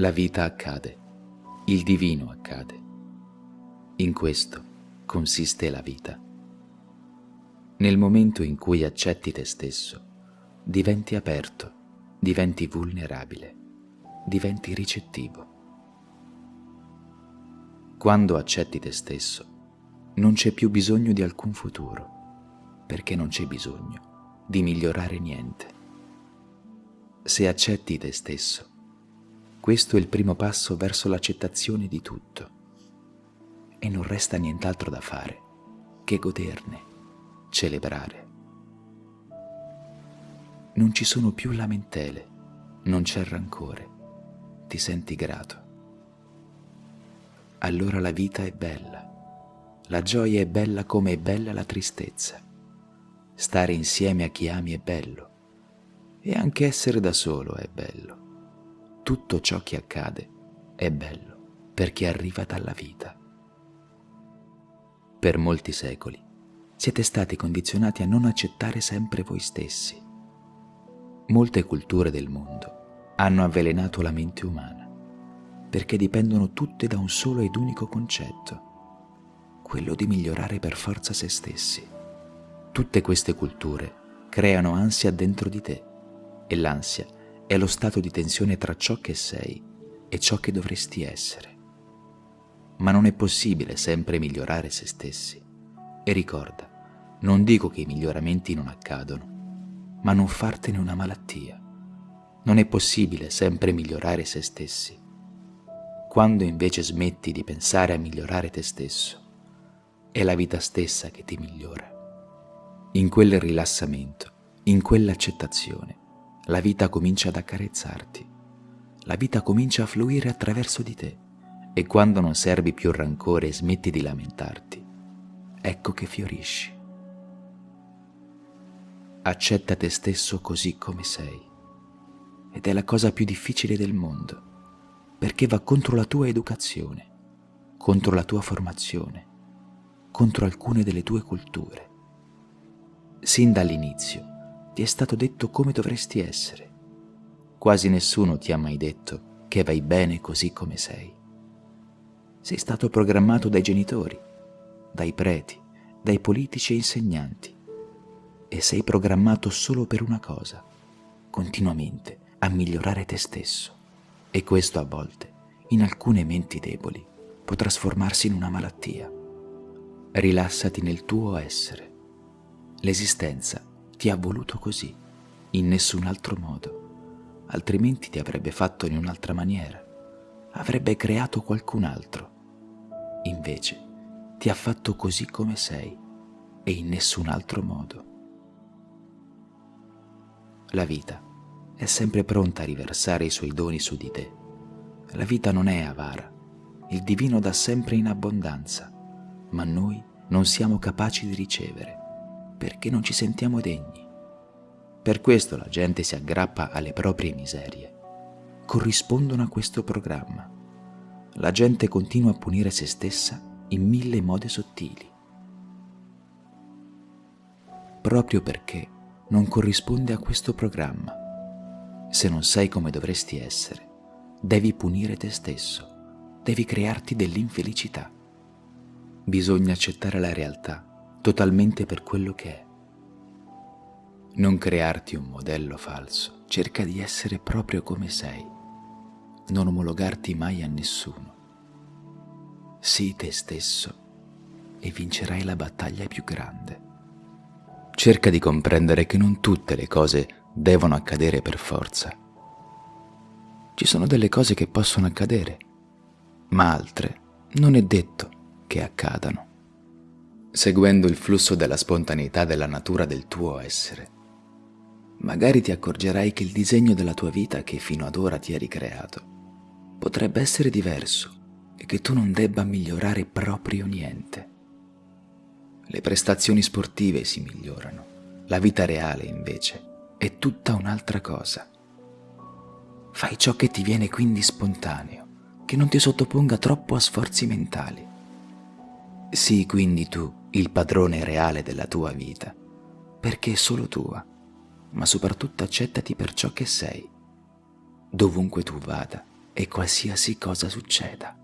La vita accade, il divino accade. In questo consiste la vita. Nel momento in cui accetti te stesso, diventi aperto, diventi vulnerabile, diventi ricettivo. Quando accetti te stesso, non c'è più bisogno di alcun futuro, perché non c'è bisogno di migliorare niente. Se accetti te stesso, questo è il primo passo verso l'accettazione di tutto e non resta nient'altro da fare che goderne, celebrare. Non ci sono più lamentele, non c'è rancore, ti senti grato. Allora la vita è bella, la gioia è bella come è bella la tristezza. Stare insieme a chi ami è bello e anche essere da solo è bello. Tutto ciò che accade è bello perché arriva dalla vita. Per molti secoli siete stati condizionati a non accettare sempre voi stessi. Molte culture del mondo hanno avvelenato la mente umana perché dipendono tutte da un solo ed unico concetto, quello di migliorare per forza se stessi. Tutte queste culture creano ansia dentro di te e l'ansia è lo stato di tensione tra ciò che sei e ciò che dovresti essere. Ma non è possibile sempre migliorare se stessi. E ricorda, non dico che i miglioramenti non accadono, ma non fartene una malattia. Non è possibile sempre migliorare se stessi. Quando invece smetti di pensare a migliorare te stesso, è la vita stessa che ti migliora. In quel rilassamento, in quell'accettazione, la vita comincia ad accarezzarti, la vita comincia a fluire attraverso di te e quando non servi più rancore e smetti di lamentarti, ecco che fiorisci. Accetta te stesso così come sei ed è la cosa più difficile del mondo perché va contro la tua educazione, contro la tua formazione, contro alcune delle tue culture. Sin dall'inizio ti è stato detto come dovresti essere. Quasi nessuno ti ha mai detto che vai bene così come sei. Sei stato programmato dai genitori, dai preti, dai politici e insegnanti e sei programmato solo per una cosa, continuamente a migliorare te stesso. E questo a volte, in alcune menti deboli, può trasformarsi in una malattia. Rilassati nel tuo essere. L'esistenza ti ha voluto così, in nessun altro modo, altrimenti ti avrebbe fatto in un'altra maniera, avrebbe creato qualcun altro. Invece ti ha fatto così come sei e in nessun altro modo. La vita è sempre pronta a riversare i suoi doni su di te. La vita non è avara, il divino dà sempre in abbondanza, ma noi non siamo capaci di ricevere perché non ci sentiamo degni. Per questo la gente si aggrappa alle proprie miserie. Corrispondono a questo programma. La gente continua a punire se stessa in mille modi sottili. Proprio perché non corrisponde a questo programma. Se non sei come dovresti essere, devi punire te stesso, devi crearti dell'infelicità. Bisogna accettare la realtà totalmente per quello che è. Non crearti un modello falso, cerca di essere proprio come sei, non omologarti mai a nessuno. Sii te stesso e vincerai la battaglia più grande. Cerca di comprendere che non tutte le cose devono accadere per forza. Ci sono delle cose che possono accadere, ma altre non è detto che accadano seguendo il flusso della spontaneità della natura del tuo essere. Magari ti accorgerai che il disegno della tua vita che fino ad ora ti eri creato potrebbe essere diverso e che tu non debba migliorare proprio niente. Le prestazioni sportive si migliorano, la vita reale invece è tutta un'altra cosa. Fai ciò che ti viene quindi spontaneo, che non ti sottoponga troppo a sforzi mentali. Sii quindi tu il padrone reale della tua vita, perché è solo tua, ma soprattutto accettati per ciò che sei, dovunque tu vada e qualsiasi cosa succeda.